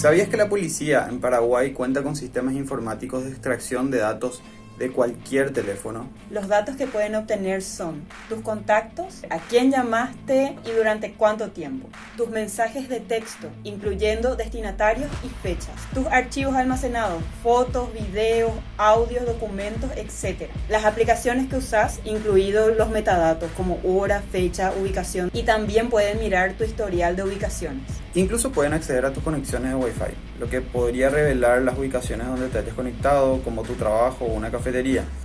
¿Sabías que la policía en Paraguay cuenta con sistemas informáticos de extracción de datos de cualquier teléfono. Los datos que pueden obtener son tus contactos, a quién llamaste y durante cuánto tiempo, tus mensajes de texto, incluyendo destinatarios y fechas, tus archivos almacenados, fotos, videos, audios, documentos, etc. Las aplicaciones que usas, incluidos los metadatos como hora, fecha, ubicación y también pueden mirar tu historial de ubicaciones. Incluso pueden acceder a tus conexiones de Wi-Fi, lo que podría revelar las ubicaciones donde te hayas conectado, como tu trabajo o una cafetería.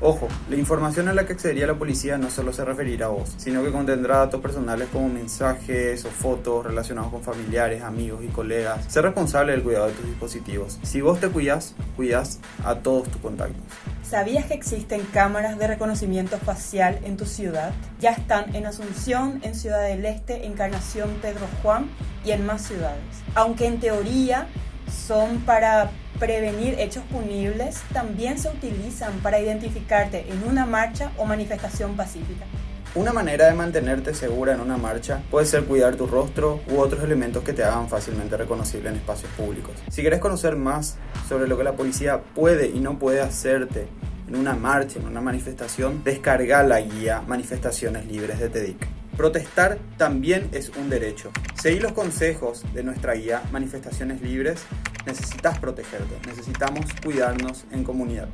Ojo, la información a la que accedería la policía no solo se referirá a vos, sino que contendrá datos personales como mensajes o fotos relacionados con familiares, amigos y colegas. Ser responsable del cuidado de tus dispositivos. Si vos te cuidas, cuidas a todos tus contactos. ¿Sabías que existen cámaras de reconocimiento facial en tu ciudad? Ya están en Asunción, en Ciudad del Este, Encarnación, Pedro Juan y en más ciudades. Aunque en teoría son para prevenir hechos punibles, también se utilizan para identificarte en una marcha o manifestación pacífica. Una manera de mantenerte segura en una marcha puede ser cuidar tu rostro u otros elementos que te hagan fácilmente reconocible en espacios públicos. Si quieres conocer más sobre lo que la policía puede y no puede hacerte en una marcha, en una manifestación, descarga la guía Manifestaciones Libres de TEDIC. Protestar también es un derecho. Seguir los consejos de nuestra guía Manifestaciones Libres. Necesitas protegerte, necesitamos cuidarnos en comunidad.